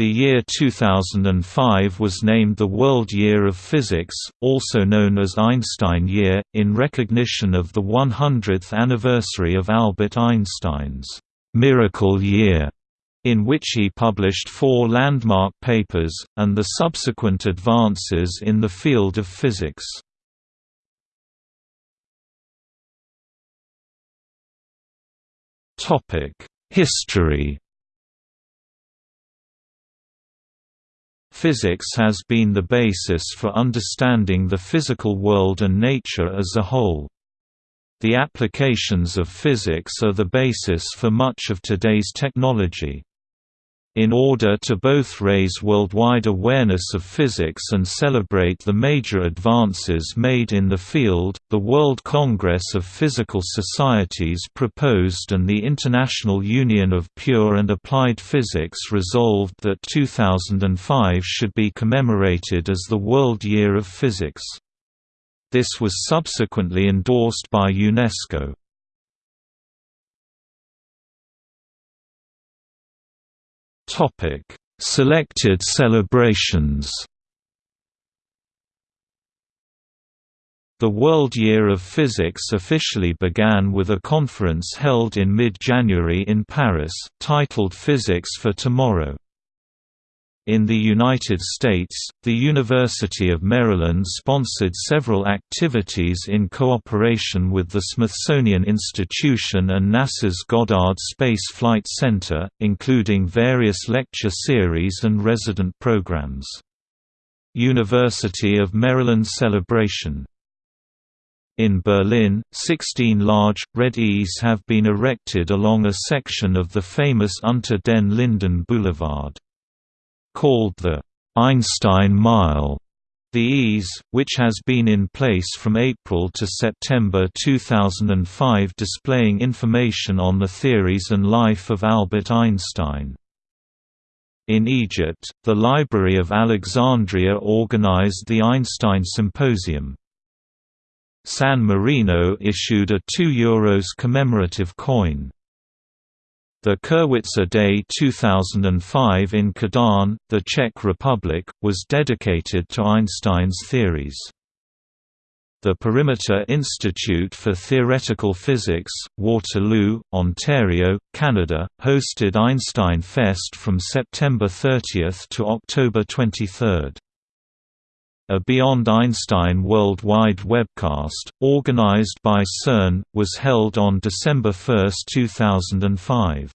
The year 2005 was named the World Year of Physics, also known as Einstein Year, in recognition of the 100th anniversary of Albert Einstein's «Miracle Year», in which he published four landmark papers, and the subsequent advances in the field of physics. History Physics has been the basis for understanding the physical world and nature as a whole. The applications of physics are the basis for much of today's technology. In order to both raise worldwide awareness of physics and celebrate the major advances made in the field, the World Congress of Physical Societies proposed and the International Union of Pure and Applied Physics resolved that 2005 should be commemorated as the World Year of Physics. This was subsequently endorsed by UNESCO. Topic: Selected celebrations. The World Year of Physics officially began with a conference held in mid-January in Paris, titled Physics for Tomorrow. In the United States, the University of Maryland sponsored several activities in cooperation with the Smithsonian Institution and NASA's Goddard Space Flight Center, including various lecture series and resident programs. University of Maryland Celebration in Berlin, 16 large, red E's have been erected along a section of the famous Unter den Linden Boulevard called the Einstein Mile. The E's, which has been in place from April to September 2005 displaying information on the theories and life of Albert Einstein. In Egypt, the Library of Alexandria organized the Einstein Symposium. San Marino issued a €2 commemorative coin. The Kirwitzer Day 2005 in Kadaň, the Czech Republic, was dedicated to Einstein's theories. The Perimeter Institute for Theoretical Physics, Waterloo, Ontario, Canada, hosted Einstein Fest from September 30 to October 23. A Beyond Einstein worldwide webcast, organized by CERN, was held on December 1, 2005.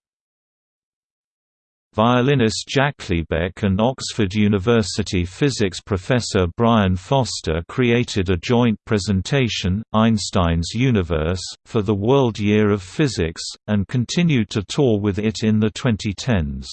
Violinist Jack Liebeck and Oxford University physics professor Brian Foster created a joint presentation, Einstein's Universe, for the World Year of Physics, and continued to tour with it in the 2010s.